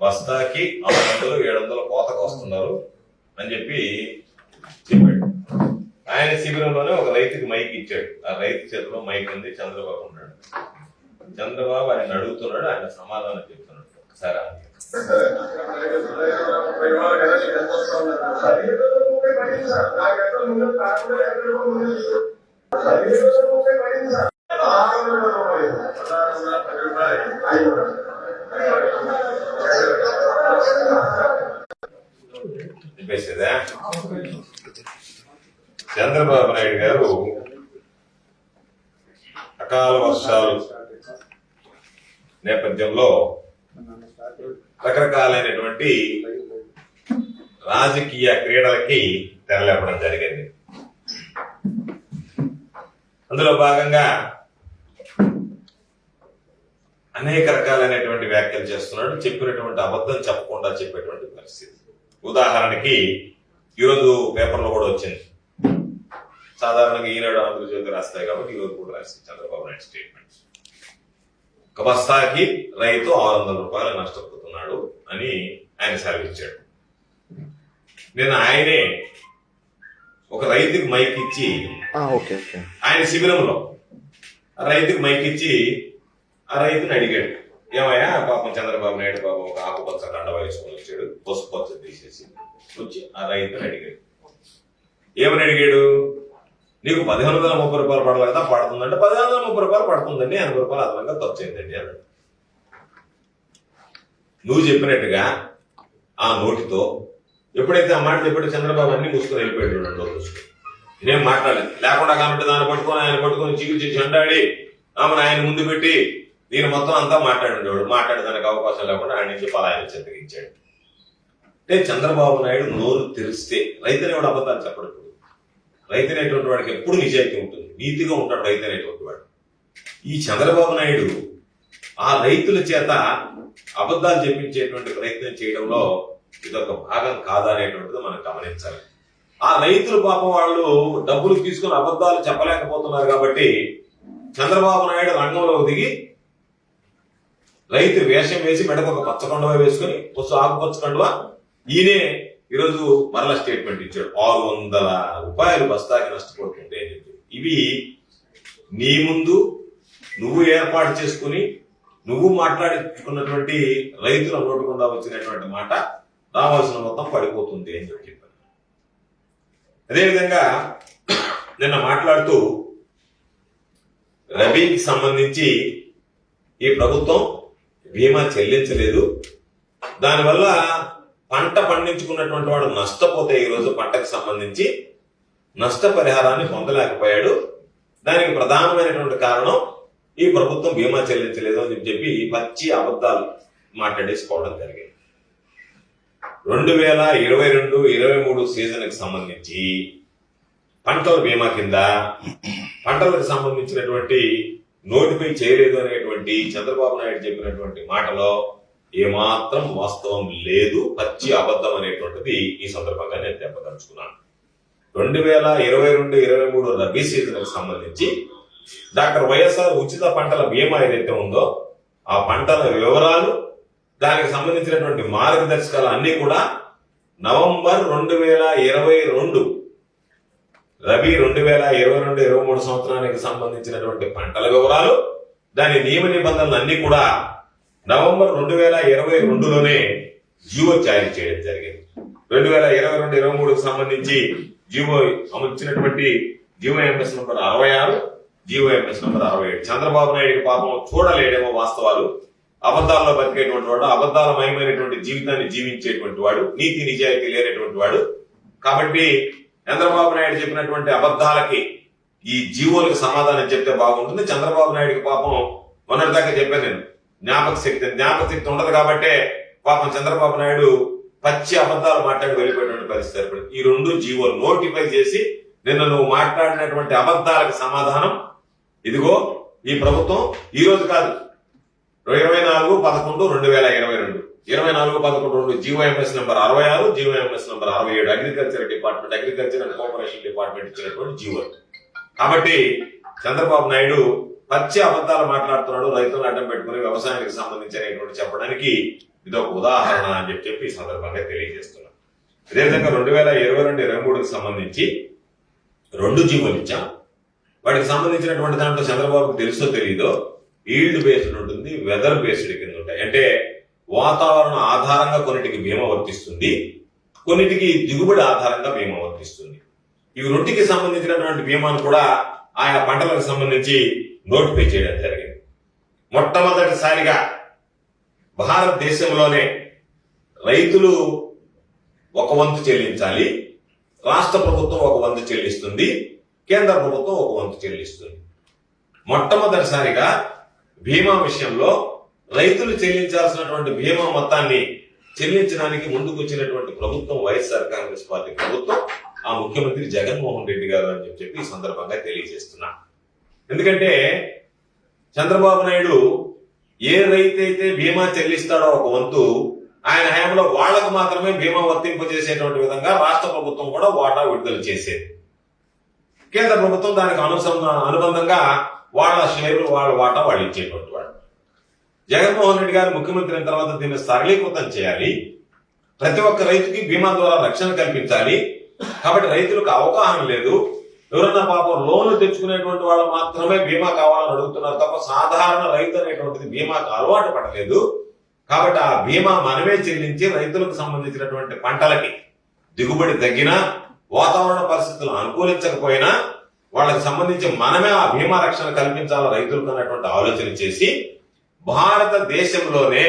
బస్తాకి ఆరు వందలు ఏడు వందలు కోతకు వస్తున్నారు అని చెప్పి చెప్పాడు. ఆయన శిబిరంలోనే ఒక రైతుకి మైక్ ఇచ్చాడు. ఆ రైతు చేతిలో మైక్ ఉంది చంద్రబాబు ఉన్నాడు. చంద్రబాబు ఆయన అడుగుతున్నాడు ఆయన సమాధానం చెప్తున్నాడు. ఒకసారి ఆగండి. చెప్పేసేదా చంద్రబాబు నాయుడు గారు అకాల వర్షాలు నేపథ్యంలో రకరకాలైనటువంటి రాజకీయ క్రీడలకి తెరలేపడం జరిగింది. అందులో భాగంగా అనేక రకాలైనటువంటి వ్యాఖ్యలు చేస్తున్నాడు చెప్పినటువంటి అబద్ధం చెప్పకుండా చెప్పేటువంటి పరిస్థితి. ఉదాహరణకి ఈరోజు పేపర్లో కూడా వచ్చింది. సాధారణంగా ఈనాడు ఆంధ్రజ్యోతి రాస్తాయి కాబట్టి ఈరోజు కూడా రాసింది చంద్రబాబు నాయుడు స్టేట్మెంట్స్ ఒక బస్తాకి రైతు ఆరు వందల రూపాయలు నష్టపోతున్నాడు అని ఆయన సెలవిచ్చాడు నేను ఆయనే ఒక రైతుకి మైక్ ఇచ్చి ఆయన శిబిరంలో ఆ రైతుకి మైక్ ఇచ్చి ఆ రైతుని అడిగాడు. ఏమయ్యా పాపం చంద్రబాబు నాయుడు పాపం ఒక ఆకుపచ్చ కండ వేసుకొని వచ్చాడు పసుపు పచ్చ తీసేసి వచ్చి ఆ రైతుని అడిగాడు. ఏమని అడిగాడు? నీకు పదిహేను వందల ముప్పై రూపాయలు పడాలి కదా పడుతుందంటే పదిహేను వందల ముప్పై రూపాయలు పడుతుందండి. ఎనభై రూపాయలు అదనంగా ఖర్చు అయిందండి అన్నాడు నువ్వు చెప్పినట్టుగా ఆ నోటితో ఎప్పుడైతే ఆ మాట చెప్పాడు చంద్రబాబు అన్ని మూసుకొని వెళ్ళిపోయాడు రెండు రోజులు మూసుకొని నేనేం మాట్లాడలేదు. లేకుండా కాబట్టి దాన్ని పట్టుకొని ఆయన పట్టుకొని చికిత్స చెండాడి ఆమెను ఆయన ముందు పెట్టి దీని మొత్తం అంతా మాట్లాడిండేవాడు మాట్లాడేదానికి అవకాశం లేకుండా ఆయన నుంచి పలాయన చెత్తగించాడు అంటే చంద్రబాబు నాయుడు నోరు తెరిస్తే రైతునేవాడు అబద్ధాలు చెప్పడు రైతు అనేటువంటి వాడికి ఎప్పుడు నిజాయితీ ఉంటుంది? నీతిగా ఉంటాడు రైతు అనేటువంటి వాడు. ఈ చంద్రబాబు నాయుడు ఆ రైతుల చేత అబద్ధాలు చెప్పించేటువంటి ప్రయత్నం చేయడంలో ఇదొక భాగం కాదా అనేటువంటిది మనం గమనించాలి. ఆ రైతులు పాపం వాళ్ళు డబ్బులు తీసుకుని అబద్ధాలు చెప్పలేకపోతున్నారు కాబట్టి చంద్రబాబు నాయుడు రంగంలో దిగి రైతు వేషం వేసి మెడకు ఒక పచ్చ వేసుకుని పొచ్చు ఆకుపచ్చ కండువా ఈయనే ఈరోజు మరల స్టేట్మెంట్ ఇచ్చాడు. ఆరు వందల రూపాయలు బస్తాకి నష్టపోతుంటే అని చెప్పి. ఇవి నీ ముందు నువ్వు ఏర్పాటు చేసుకుని నువ్వు మాట్లాడించుకున్నటువంటి రైతుల నోటుకుండా వచ్చినటువంటి మాట రావాల్సిన మొత్తం పడిపోతుంది అని చెప్పి చెప్పాను అదేవిధంగా నిన్న మాట్లాడుతూ రబీకి సంబంధించి ఈ ప్రభుత్వం బీమా చెల్లించలేదు. దానివల్ల పంట పండించుకున్నటువంటి వాడు నష్టపోతే ఈరోజు పంటకు సంబంధించి నష్టపరిహారాన్ని పొందలేకపోయాడు. దానికి ప్రధానమైనటువంటి కారణం ఈ ప్రభుత్వం బీమా చెల్లించలేదు అని చెప్పి పచ్చి అబద్ధాలు మాట్లాడేసుకోవడం జరిగింది. రెండు వేల ఇరవై రెండు ఇరవై మూడు సీజన్కి సంబంధించి పంటల బీమా కింద పంటలకు సంబంధించినటువంటి నోటిఫై చేయలేదు అనేటువంటి చంద్రబాబు నాయుడు చెప్పినటువంటి మాటలో ఏమాత్రం వాస్తవం లేదు పచ్చి అబద్ధం అనేటువంటిది ఈ సందర్భంగా నేను తెప్పదలుచుకున్నాను రెండు వేల ఇరవై రెండు ఇరవై మూడు రబీ సీజన్ సంబంధించి డాక్టర్ వైఎస్ఆర్ ఉచిత పంటల బీమా ఏదైతే ఉందో ఆ పంటల వివరాలు దానికి సంబంధించినటువంటి మార్గదర్శకాలు అన్ని కూడా నవంబర్ రెండు వేల ఇరవై రెండు రబీ రెండు వేల ఇరవై రెండు ఇరవై మూడు సంవత్సరానికి సంబంధించినటువంటి పంటల వివరాలు దాని నియమ నిబంధనలు అన్ని కూడా నవంబర్ రెండు వేల ఇరవై రెండులోనే జీవో జారీ చేయడం జరిగింది. రెండు వేల ఇరవై రెండు ఇరవై మూడుకు సంబంధించి జీవో అమర్చినటువంటి జీవో ఎంఎస్ నంబర్ అరవై ఆరు జీవో ఎంఎస్ నంబర్ అరవై ఏడు. చంద్రబాబు నాయుడు పాపం చూడలేడేమో వాస్తవాలు. అబద్ధాల్లో బతికేటువంటి వాడు అబద్ధాలమయమైనటువంటి జీవితాన్ని జీవించేటువంటి వాడు నీతి నిజాయితీ లేనటువంటి వాడు. కాబట్టి చంద్రబాబు నాయుడు చెప్పినటువంటి అబద్ధాలకి ఈ జీవోలకు సమాధానం చెప్తే బాగుంటుంది. చంద్రబాబు నాయుడికి పాపం మొన్నటిదాకా చెప్పాను నేను. జ్ఞాపక శక్తి జ్ఞాపక శక్తి ఉండదు కాబట్టే పాపం చంద్రబాబు నాయుడు పచ్చి అబద్ధాలు మాట్లాడి వెళ్ళిపోయినటువంటి పరిస్థితి ఏర్పడింది. ఈ రెండు జీవోలు నోటిఫై చేసి నిన్న నువ్వు మాట్లాడినటువంటి అబద్ధాలకు సమాధానం. ఇదిగో ఈ ప్రభుత్వం ఈ రోజు కాదు. ఇరవై నాలుగు పదకొండు రెండు వేల ఇరవై రెండు. ఇరవై నాలుగు పదకొండు రెండు జీవోఎంఎస్ నెంబర్ అరవై ఆరు జీవోఎంఎస్ నెంబర్ అరవై ఏడు. Agriculture department agriculture and cooperation department ఇచ్చినటువంటి జీవో. కాబట్టి చంద్రబాబు నాయుడు పచ్చి అబద్ధాలు మాట్లాడుతున్నాడు రైతులను అడ్డం పెట్టుకుని వ్యవసాయానికి సంబంధించినటువంటి చెప్పడానికి ఇది ఒక ఉదాహరణ అని చెప్పి చెప్పి ఈ సందర్భంగా తెలియజేస్తున్నాం. అదేవిధంగా రెండు వేల ఇరవై రెండు ఇరవై మూడుకి సంబంధించి రెండు జీవోలు ఇచ్చాం. వాటికి సంబంధించినటువంటి దాంట్లో చంద్రబాబుకు తెలుసో తెలియదో ఈల్డ్ బేస్డ్ ఉంటుంది వెదర్ బేస్డ్ కింద ఉంటాయి. అంటే వాతావరణ ఆధారంగా కొన్నిటికి బీమా వర్తిస్తుంది కొన్నిటికి దిగుబడి ఆధారంగా బీమా వర్తిస్తుంది. ఇవి రెండుకి సంబంధించినటువంటి బీమాను కూడా ఆయా పంటలకు సంబంధించి నోటిఫై చేయడం జరిగింది. మొట్టమొదటిసారిగా భారతదేశంలోనే రైతులు ఒక వంతు చెల్లించాలి రాష్ట్ర ప్రభుత్వం ఒక వంతు చెల్లిస్తుంది కేంద్ర ప్రభుత్వం ఒక వంతు చెల్లిస్తుంది. మొట్టమొదటిసారిగా బీమా విషయంలో రైతులు చెల్లించాల్సినటువంటి బీమా మొత్తాన్ని చెల్లించడానికి ముందుకు వచ్చినటువంటి ప్రభుత్వం వైఎస్ఆర్ కాంగ్రెస్ పార్టీ ప్రభుత్వం ఆ ముఖ్యమంత్రి జగన్మోహన్ రెడ్డి గారు అని చెప్పి ఈ సందర్భంగా తెలియజేస్తున్నాను ఎందుకంటే చంద్రబాబు నాయుడు ఏ రైతు అయితే బీమా చెల్లిస్తాడో ఒక వంతు ఆయన హయాంలో వాళ్ళకు మాత్రమే బీమా వర్తింపజేసేటువంటి విధంగా రాష్ట్ర ప్రభుత్వం కూడా వాటా విడుదల చేసేది. కేంద్ర ప్రభుత్వం దానికి అనుసంధ అనుబంధంగా వాళ్ళ షేర్లు వాళ్ళ వాటా వాళ్ళు ఇచ్చేటువంటి వాడు జగన్మోహన్ రెడ్డి గారు ముఖ్యమంత్రి అయిన తర్వాత దీన్ని సరళీకృతం చేయాలి. ప్రతి ఒక్క రైతుకి బీమా ద్వారా రక్షణ కల్పించాలి. కాబట్టి రైతులకు అవగాహన లేదు. ఎవరన్నా పాపం లోన్లు తెచ్చుకునేటువంటి వాళ్ళు మాత్రమే బీమా కావాలని అడుగుతున్నారు తప్ప సాధారణ రైతు అనేటువంటిది బీమాకు అలవాటు పడలేదు. కాబట్టి ఆ బీమా మనమే చెల్లించి రైతులకు సంబంధించినటువంటి పంటలకి దిగుబడి తగ్గినా వాతావరణ పరిస్థితులు అనుకూలించకపోయినా వాళ్ళకి సంబంధించి మనమే ఆ బీమా రక్షణ కల్పించాలి రైతులకు అన్నటువంటి ఆలోచన చేసి భారతదేశంలోనే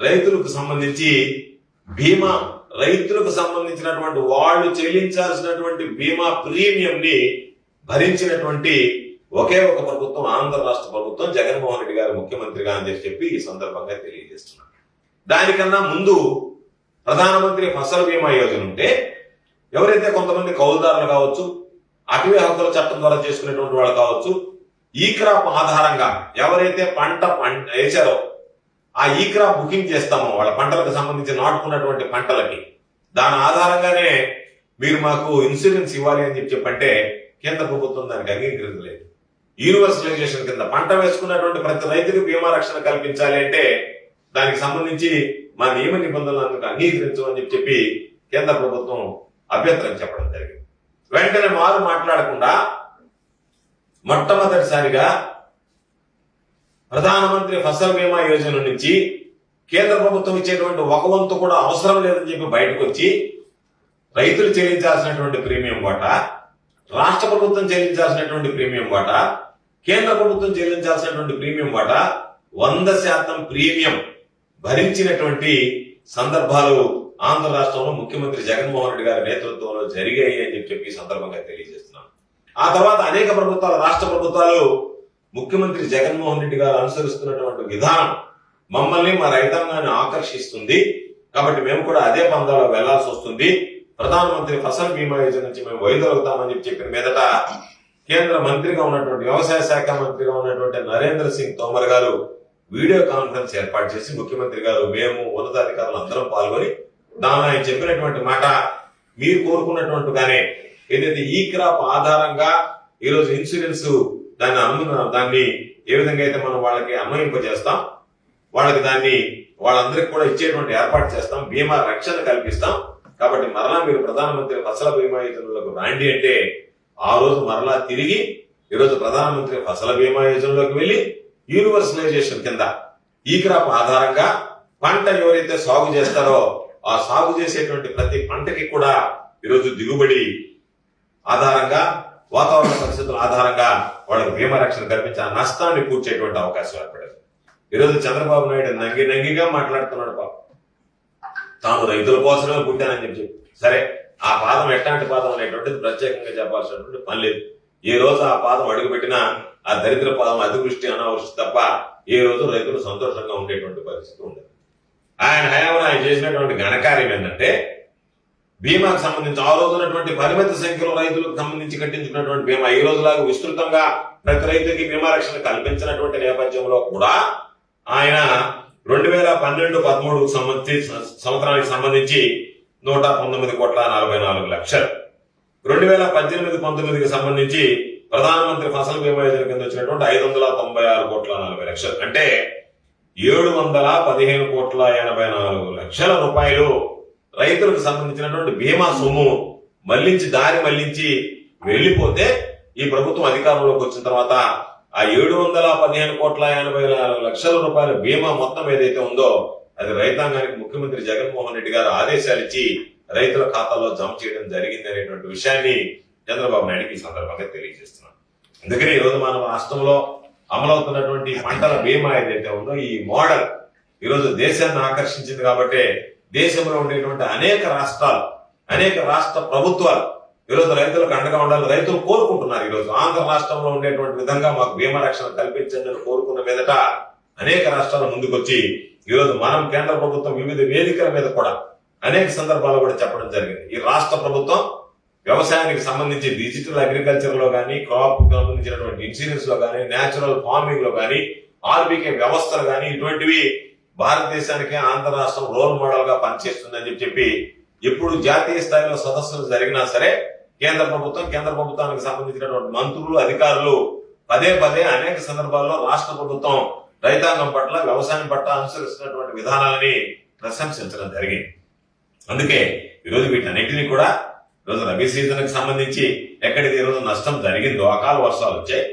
రైతులకు సంబంధించి బీమా రైతులకు సంబంధించినటువంటి వాళ్ళు చెల్లించాల్సినటువంటి బీమా ప్రీమియం ని భరించినటువంటి ఒకే ఒక ప్రభుత్వం ఆంధ్ర రాష్ట్ర ప్రభుత్వం జగన్మోహన్ రెడ్డి గారు ముఖ్యమంత్రిగా అని చెప్పి చెప్పి ఈ సందర్భంగా తెలియజేస్తున్నారు. దానికన్నా ముందు ప్రధానమంత్రి ఫసల్ బీమా యోజన ఉంటే ఎవరైతే కొంతమంది కౌలుదారులు కావచ్చు అటవీ హక్కుల చట్టం ద్వారా చేసుకునేటువంటి వాళ్ళు కావచ్చు ఈ క్రాప్ ఆధారంగా ఎవరైతే పంట పంట వేశారో ఆ ఈ క్రాప్ బుకింగ్ చేస్తాము వాళ్ళ పంటలకు సంబంధించి నాటుకున్నటువంటి పంటలకి. దాని ఆధారంగానే మీరు మాకు ఇన్సూరెన్స్ ఇవ్వాలి అని చెప్పి చెప్పంటే కేంద్ర ప్రభుత్వం దానికి అంగీకరించలేదు యూనివర్సలైజేషన్ కింద పంట వేసుకున్నటువంటి ప్రతి రైతుకు బీమా రక్షణ కల్పించాలి అంటే దానికి సంబంధించి మా నియమ నిబంధనలను అంగీకరించమని చెప్పి చెప్పి కేంద్ర ప్రభుత్వం అభ్యంతరం చెప్పడం జరిగింది. వెంటనే మారు మాట్లాడకుండా మొట్టమొదటిసారిగా ప్రధానమంత్రి ఫసల్ బీమా యోజన నుంచి కేంద్ర ప్రభుత్వం ఇచ్చేటువంటి ఒక వంతు కూడా అవసరం లేదని చెప్పి బయటకు వచ్చి రైతులు చెల్లించాల్సినటువంటి ప్రీమియం వాటా రాష్ట్ర ప్రభుత్వం చెల్లించాల్సినటువంటి ప్రీమియం వాటా కేంద్ర ప్రభుత్వం చెల్లించాల్సినటువంటి ప్రీమియం వాటా వంద శాతం ప్రీమియం భరించినటువంటి సందర్భాలు ఆంధ్ర రాష్ట్రంలో ముఖ్యమంత్రి జగన్మోహన్ రెడ్డి గారి నేతృత్వంలో జరిగాయి అని చెప్పి సందర్భంగా తెలియజేస్తున్నాం. ఆ తర్వాత అనేక ప్రభుత్వాలు రాష్ట్ర ప్రభుత్వాలు ముఖ్యమంత్రి జగన్మోహన్ రెడ్డి గారు అనుసరిస్తున్నటువంటి విధానం మమ్మల్ని మా రైతాంగాన్ని ఆకర్షిస్తుంది. కాబట్టి మేము కూడా అదే పందాలో వెళ్ళాల్సి వస్తుంది. ప్రధానమంత్రి ఫసల్ బీమా యోజన నుంచి మేము వైదొలుగుతామని చెప్పి చెప్పిన మీదట కేంద్ర మంత్రిగా ఉన్నటువంటి వ్యవసాయ శాఖ మంత్రిగా ఉన్నటువంటి నరేంద్ర సింగ్ తోమర్ గారు వీడియో కాన్ఫరెన్స్ ఏర్పాటు చేసి ముఖ్యమంత్రి గారు మేము ఉన్నతాధికారులు అందరం పాల్గొని దాని ఆయన చెప్పినటువంటి మాట మీరు కోరుకున్నట్టుగానే ఏదైతే ఈ క్రాప్ ఆధారంగా ఈరోజు ఇన్సూరెన్స్ దాన్ని అను దాన్ని ఏ విధంగా అయితే మనం వాళ్ళకి అన్వయింపజేస్తాం వాళ్ళకి దాన్ని వాళ్ళందరికీ కూడా ఇచ్చేటువంటి ఏర్పాటు చేస్తాం బీమా రక్షణ కల్పిస్తాం. కాబట్టి మరలా మీరు ప్రధానమంత్రి ఫసల బీమా యోజనలోకి రాండి అంటే ఆ రోజు మరలా తిరిగి ఈరోజు ప్రధానమంత్రి ఫసల బీమా యోజనలోకి వెళ్ళి యూనివర్సలైజేషన్ కింద ఈ క్రాప్ ఆధారంగా పంట ఎవరైతే సాగు చేస్తారో ఆ సాగు చేసేటువంటి ప్రతి పంటకి కూడా ఈరోజు దిగుబడి ఆధారంగా వాతావరణ పరిస్థితుల ఆధారంగా వాళ్ళకి బీమా రక్షణ కల్పించి ఆ నష్టాన్ని పూడ్చేటువంటి అవకాశం ఏర్పడింది. ఈరోజు చంద్రబాబు నాయుడు నంగి నంగిగా మాట్లాడుతున్నాడు పాపం. తాను రైతుల కోసమే పుట్టానని చెప్పి చెప్పి. సరే ఆ పాదం ఎట్లాంటి పాదం అనేటువంటిది ప్రత్యేకంగా చెప్పాల్సినటువంటి పని లేదు. ఏ రోజు ఆ పాదం అడుగుపెట్టినా ఆ దరిద్ర పాదం అతివృష్టి అనావృష్టి తప్ప ఏ రోజు రైతులు సంతోషంగా ఉండేటువంటి పరిస్థితి ఉండదు. ఆయన హయాంలో ఆయన చేసినటువంటి ఘనకార్యం ఏంటంటే బీమాకు సంబంధించి ఆ రోజు ఉన్నటువంటి పరిమిత సంఖ్యలో రైతులకు సంబంధించి కట్టించుకున్నటువంటి బీమా ఈ రోజులాగా విస్తృతంగా ప్రతి రైతుకి బీమా రక్షణ కల్పించినటువంటి నేపథ్యంలో కూడా ఆయన రెండు వేల పన్నెండు పదమూడు సంబంధించి సంవత్సరానికి సంబంధించి నూట పంతొమ్మిది కోట్ల నలభై నాలుగు లక్షలు. రెండు వేల పద్దెనిమిది పంతొమ్మిదికి సంబంధించి ప్రధానమంత్రి ఫసల్ బీమా యోజన కింద వచ్చినటువంటి ఐదు వందల తొంభై ఆరు కోట్ల నలభై లక్షలు. అంటే ఏడు వందల పదిహేను కోట్ల ఎనభై నాలుగు లక్షల రూపాయలు రైతులకు సంబంధించినటువంటి బీమా సొమ్ము మళ్ళించి దారి మళ్ళించి వెళ్ళిపోతే ఈ ప్రభుత్వం అధికారంలోకి వచ్చిన తర్వాత ఆ ఏడు వందల పదిహేను కోట్ల ఎనభై నాలుగు లక్షల రూపాయల బీమా మొత్తం ఏదైతే ఉందో అది రైతాంగానికి ముఖ్యమంత్రి జగన్మోహన్ రెడ్డి గారు ఆదేశాలు ఇచ్చి రైతుల ఖాతాలో జమ చేయడం జరిగింది అనేటువంటి విషయాన్ని చంద్రబాబు నాయుడుకి ఈ సందర్భంగా తెలియజేస్తున్నాను. అందుకని ఈరోజు మనం మన రాష్ట్రంలో అమలవుతున్నటువంటి పంటల బీమా ఏదైతే ఉందో ఈ మోడల్ ఈరోజు దేశాన్ని ఆకర్షించింది కాబట్టి దేశంలో ఉండేటువంటి అనేక రాష్ట్రాలు అనేక రాష్ట్ర ప్రభుత్వాలు ఈరోజు రైతులకు అండగా ఉండాలి రైతులు కోరుకుంటున్నారు ఈరోజు. ఆంధ్ర రాష్ట్రంలో ఉండేటువంటి విధంగా మాకు బీమా రక్షణ కల్పించండి అని కోరుకున్న మీదట అనేక రాష్ట్రాలు ముందుకొచ్చి ఈరోజు మనం కేంద్ర ప్రభుత్వం వివిధ వేదికల మీద కూడా అనేక సందర్భాలు కూడా చెప్పడం జరిగింది. ఈ రాష్ట్ర ప్రభుత్వం వ్యవసాయానికి సంబంధించి డిజిటల్ అగ్రికల్చర్లో కానీ క్రాప్ సంబంధించినటువంటి ఇన్సూరెన్స్లో కానీ నేచురల్ ఫార్మింగ్లో కానీ ఆర్బీకే వ్యవస్థలు కానీ ఇటువంటివి భారతదేశానికి ఆంధ్ర రాష్ట్రం రోల్ మోడల్గా పనిచేస్తుందని చెప్పి ఎప్పుడు జాతీయ స్థాయిలో సదస్సులు జరిగినా సరే కేంద్ర ప్రభుత్వం కేంద్ర ప్రభుత్వానికి సంబంధించినటువంటి మంత్రులు అధికారులు పదే పదే అనేక సందర్భాల్లో రాష్ట్ర ప్రభుత్వం రైతాంగం పట్ల వ్యవసాయం పట్ల అనుసరిస్తున్నటువంటి విధానాలని ప్రశంసించడం జరిగింది. అందుకే ఈరోజు వీటన్నిటిని కూడా ఈరోజు రబీ సీజన్కి సంబంధించి ఎక్కడికి ఈరోజు నష్టం జరిగిందో అకాల వర్షాలు వచ్చాయి.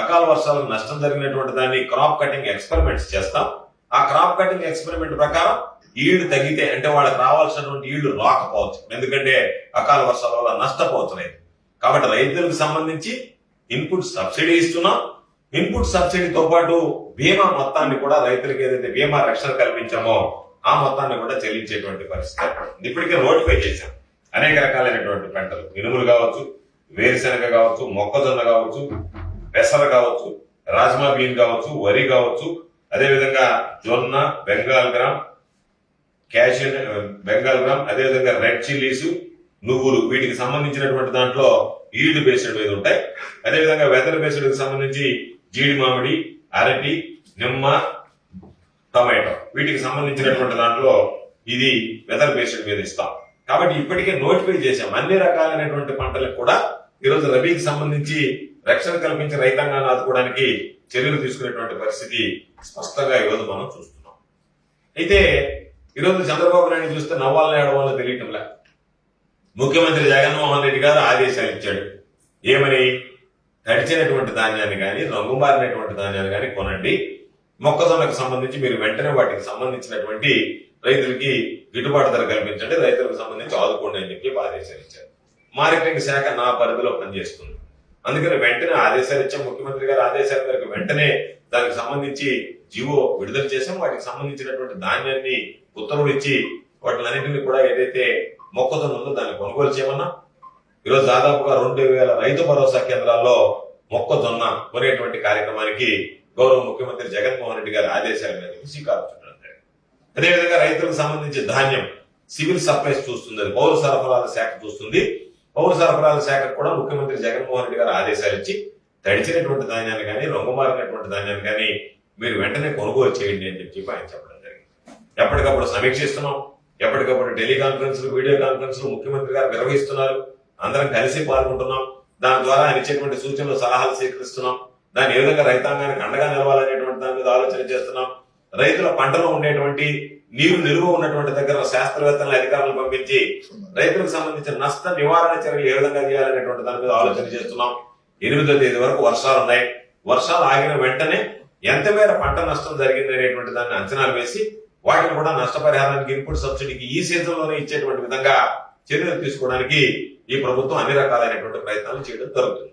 అకాల వర్షాలకు నష్టం జరిగినటువంటి దాన్ని క్రాప్ కటింగ్ ఎక్స్పెరిమెంట్స్ చేస్తాం. ఆ క్రాప్ కటింగ్ ఎక్స్పెరిమెంట్ ప్రకారం ఈల్డ్ తగ్గితే అంటే వాళ్ళకి రావాల్సినటువంటి ఈల్డ్ రాకపోవచ్చు. ఎందుకంటే అకాల వర్షాల వల్ల నష్టపోవచ్చు రైతు కాబట్టి రైతులకు సంబంధించి ఇన్పుట్ సబ్సిడీ ఇస్తున్నాం. ఇన్పుట్ సబ్సిడీతో పాటు బీమా మొత్తాన్ని కూడా రైతులకు ఏదైతే బీమా రక్షణ కల్పించామో ఆ మొత్తాన్ని కూడా చెల్లించేటువంటి పరిస్థితి ఇప్పటికే నోటిఫై చేశాం. అనేక రకాలైనటువంటి పంటలు. మినుములు కావచ్చు వేరుశెనగ కావచ్చు మొక్కజొన్న కావచ్చు పెసర కావచ్చు రాజ్మా బీన్ కావచ్చు వరి కావచ్చు అదేవిధంగా జొన్న Bengal gram cashew Bengal gram అదేవిధంగా రెడ్ చిల్లీస్ నువ్వులు వీటికి సంబంధించినటువంటి దాంట్లో ఈల్డ్ బేస్డ్ మీద ఉంటాయి? అదేవిధంగా వెదర్ బేస్డ్ సంబంధించి జీడి మామిడి అరటి నిమ్మ టమాటో. వీటికి సంబంధించినటువంటి దాంట్లో ఇది వెదర్ బేస్డ్ మీద ఇస్తాం. కాబట్టి ఇప్పటికే నోటిఫై చేశాం. అన్ని రకాలైనటువంటి పంటలకు కూడా ఈరోజు రబీకి సంబంధించి రక్షణ కల్పించి రైతాంగాన్ని ఆదుకోవడానికి చర్యలు తీసుకునేటువంటి పరిస్థితి స్పష్టంగా ఈరోజు మనం చూస్తున్నాం. అయితే ఈరోజు చంద్రబాబు నాయుడు చూస్తే నవ్వాలని ఏడవాలో తెలియటంలా? ముఖ్యమంత్రి జగన్మోహన్ రెడ్డి గారు ఆదేశాలు ఇచ్చాడు. ఏమని? తడిచినటువంటి ధాన్యాన్ని కానీ రంగుమారినటువంటి ధాన్యాన్ని కానీ కొనండి. మొక్కజొన్నకు సంబంధించి మీరు వెంటనే వాటికి సంబంధించినటువంటి రైతులకి గిట్టుబాటు ధర కల్పించండి. రైతులకు సంబంధించి ఆదుకోండి అని చెప్పి ఆదేశాలు ఇచ్చారు. మార్కెటింగ్ శాఖ నా పరిధిలో పనిచేస్తుంది. అందుకని వెంటనే ఆదేశాలు ఇచ్చాం. ముఖ్యమంత్రి గారు ఆదేశాల మేరకు వెంటనే దానికి సంబంధించి జీవో విడుదల చేసాం వాటికి సంబంధించినటువంటి ధాన్యాన్ని ఉత్తర్వులు ఇచ్చి వాటిలన్నింటినీ కూడా ఏదైతే మొక్కజొన్న ఉందో దాన్ని కొనుగోలు చేయమన్నా. ఈరోజు దాదాపుగా రెండు వేల రైతు భరోసా కేంద్రాల్లో మొక్కజొన్న కొనేటువంటి కార్యక్రమానికి గౌరవ ముఖ్యమంత్రి జగన్మోహన్ రెడ్డి గారి ఆదేశాల మేరకు శ్రీకారం చుట్టడం జరిగింది. అదేవిధంగా రైతులకు సంబంధించి ధాన్యం సివిల్ సప్లైస్ చూస్తుంది అది పౌర సరఫరాల శాఖ చూస్తుంది. పౌర సరఫరాల శాఖకు కూడా ముఖ్యమంత్రి జగన్మోహన్ రెడ్డి గారు ఆదేశాలు ఇచ్చి తడిచినటువంటి ధాన్యాన్ని కానీ రంగుమారినటువంటి ధాన్యాన్ని కానీ మీరు వెంటనే కొనుగోలు చేయండి అని చెప్పి ఆయన చెప్పడం జరిగింది. ఎప్పటికప్పుడు సమీక్షిస్తున్నాం. ఎప్పటికప్పుడు టెలికాన్ఫరెన్స్లు వీడియో కాన్ఫరెన్స్లు ముఖ్యమంత్రి గారు నిర్వహిస్తున్నారు. అందరం కలిసి పాల్గొంటున్నాం. దాని ద్వారా ఆయన ఇచ్చేటువంటి సూచనలు సలహాలు స్వీకరిస్తున్నాం. దాన్ని ఏ విధంగా రైతాంగానికి అండగా నిలవాలనేటువంటి దాని మీద ఆలోచన చేస్తున్నాం. రైతుల పంటలో ఉండేటువంటి నీరు నిలువ ఉన్నటువంటి దగ్గర శాస్త్రవేత్తల అధికారులను పంపించి రైతులకు సంబంధించిన నష్ట నివారణ చర్యలు ఏ విధంగా చేయాలనేటువంటి దాని మీద ఆలోచన చేస్తున్నాం. ఎనిమిదో తేదీ వరకు వర్షాలు ఉన్నాయి. వర్షాలు ఆగిన వెంటనే ఎంత మేర పంట నష్టం జరిగింది అనేటువంటి దాన్ని అంచనాలు వేసి వాటిని కూడా నష్టపరిహారానికి ఇన్పుట్ సబ్సిడీకి ఈ సీజన్లోనే ఇచ్చేటువంటి విధంగా చర్యలు తీసుకోవడానికి ఈ ప్రభుత్వం అన్ని రకాలైనటువంటి ప్రయత్నాలు చేయడం జరుగుతుంది.